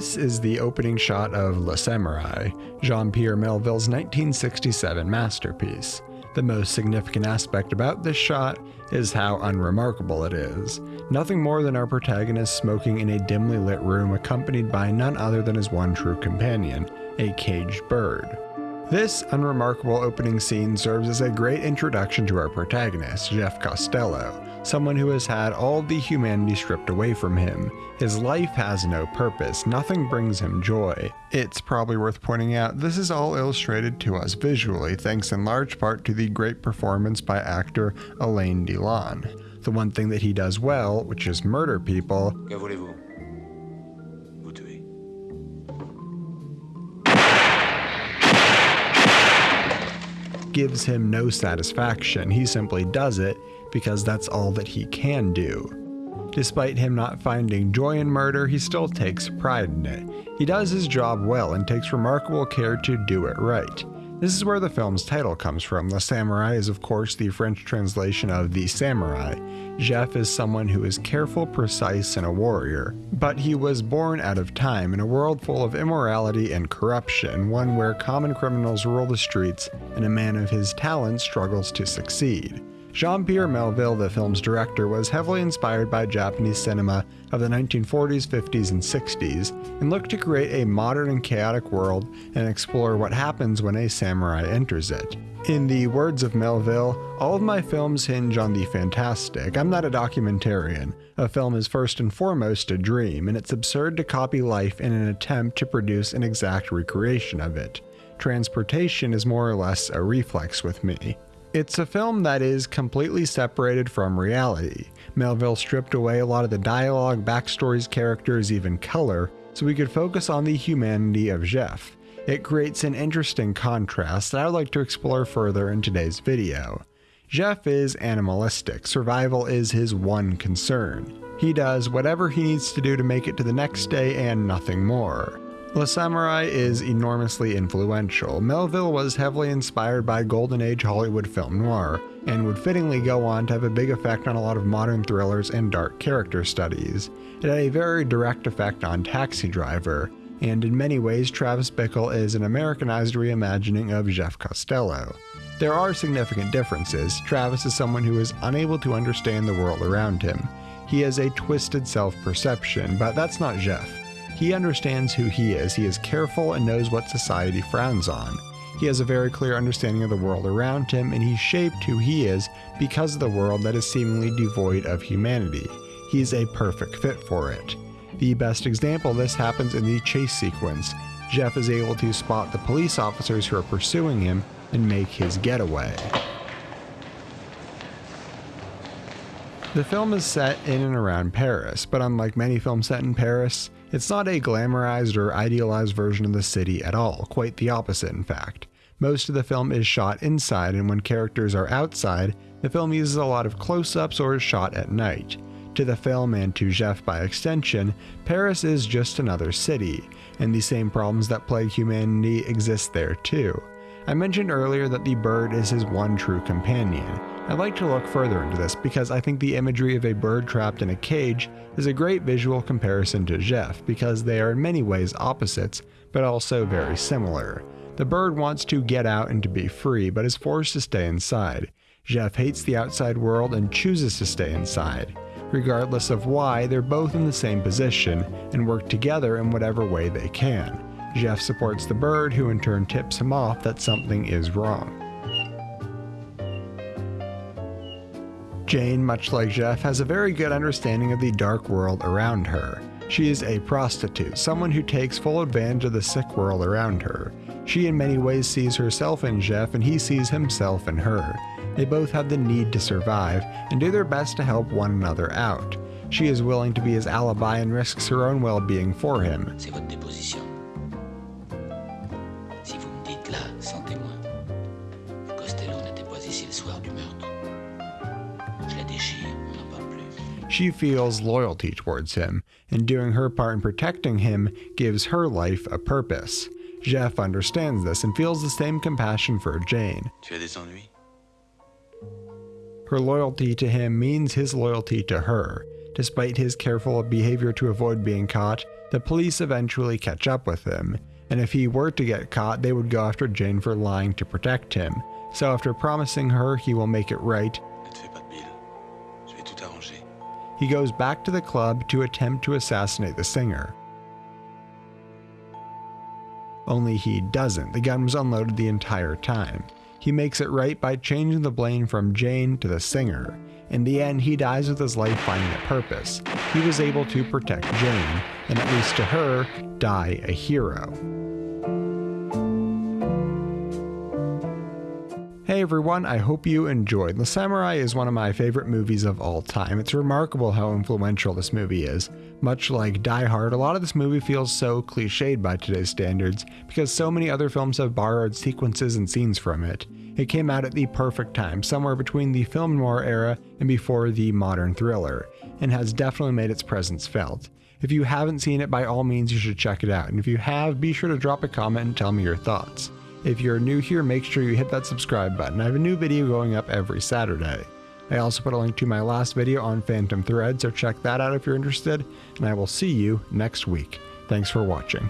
This is the opening shot of Le Samouraï, Jean Pierre Melville's 1967 masterpiece. The most significant aspect about this shot is how unremarkable it is. Nothing more than our protagonist smoking in a dimly lit room accompanied by none other than his one true companion, a caged bird. This unremarkable opening scene serves as a great introduction to our protagonist, Jeff Costello, someone who has had all the humanity stripped away from him. His life has no purpose, nothing brings him joy. It's probably worth pointing out this is all illustrated to us visually, thanks in large part to the great performance by actor Alain Delon. The one thing that he does well, which is murder people, gives him no satisfaction. He simply does it because that's all that he can do. Despite him not finding joy in murder, he still takes pride in it. He does his job well and takes remarkable care to do it right. This is where the film's title comes from. The samurai is, of course, the French translation of The Samurai. Jeff is someone who is careful, precise, and a warrior. But he was born out of time in a world full of immorality and corruption, one where common criminals rule the streets and a man of his talent struggles to succeed. Jean Pierre Melville, the film's director, was heavily inspired by Japanese cinema of the 1940s, 50s, and 60s, and looked to create a modern and chaotic world and explore what happens when a samurai enters it. In the words of Melville, all of my films hinge on the fantastic. I'm not a documentarian. A film is first and foremost a dream, and it's absurd to copy life in an attempt to produce an exact recreation of it. Transportation is more or less a reflex with me. It's a film that is completely separated from reality. Melville stripped away a lot of the dialogue, backstories, characters, even color, so we could focus on the humanity of Jeff. It creates an interesting contrast that I would like to explore further in today's video. Jeff is animalistic, survival is his one concern. He does whatever he needs to do to make it to the next day and nothing more. Le Samouraï is enormously influential. Melville was heavily inspired by Golden Age Hollywood film noir, and would fittingly go on to have a big effect on a lot of modern thrillers and dark character studies. It had a very direct effect on Taxi Driver, and in many ways Travis Bickle is an Americanized reimagining of Jeff Costello. There are significant differences. Travis is someone who is unable to understand the world around him. He has a twisted self perception, but that's not Jeff. He understands who he is, he is careful and knows what society frowns on. He has a very clear understanding of the world around him, and he's shaped who he is because of the world that is seemingly devoid of humanity. He's a perfect fit for it. The best example of this happens in the chase sequence. Jeff is able to spot the police officers who are pursuing him and make his getaway. The film is set in and around Paris, but unlike many films set in Paris, it's not a glamorized or idealized version of the city at all, quite the opposite, in fact. Most of the film is shot inside, and when characters are outside, the film uses a lot of close ups or is shot at night. To the film and to Jeff by extension, Paris is just another city, and the same problems that plague humanity exist there too. I mentioned earlier that the bird is his one true companion. I'd like to look further into this because I think the imagery of a bird trapped in a cage is a great visual comparison to Jeff because they are in many ways opposites, but also very similar. The bird wants to get out and to be free, but is forced to stay inside. Jeff hates the outside world and chooses to stay inside. Regardless of why, they're both in the same position and work together in whatever way they can. Jeff supports the bird, who in turn tips him off that something is wrong. Jane, much like Jeff, has a very good understanding of the dark world around her. She is a prostitute, someone who takes full advantage of the sick world around her. She in many ways sees herself in Jeff and he sees himself in her. They both have the need to survive and do their best to help one another out. She is willing to be his alibi and risks her own well-being for him. Si vous me dites là, Costello n'était pas ici le soir du meurtre, She feels loyalty towards him, and doing her part in protecting him gives her life a purpose. Jeff understands this and feels the same compassion for Jane. Tu as des Her loyalty to him means his loyalty to her. Despite his careful behavior to avoid being caught, The police eventually catch up with him, and if he were to get caught, they would go after Jane for lying to protect him. So after promising her he will make it right, He goes back to the club to attempt to assassinate the singer. Only he doesn't. The gun was unloaded the entire time. He makes it right by changing the blame from Jane to the singer. In the end, he dies with his life finding a purpose. He was able to protect Jane, and at least to her, die a hero. Hey everyone, I hope you enjoyed. The Samurai is one of my favorite movies of all time. It's remarkable how influential this movie is. Much like Die Hard, a lot of this movie feels so cliched by today's standards because so many other films have borrowed sequences and scenes from it. It came out at the perfect time, somewhere between the film noir era and before the modern thriller, and has definitely made its presence felt. If you haven't seen it, by all means, you should check it out. And if you have, be sure to drop a comment and tell me your thoughts. If you're new here, make sure you hit that subscribe button. I have a new video going up every Saturday. I also put a link to my last video on Phantom Thread, so check that out if you're interested, and I will see you next week. Thanks for watching.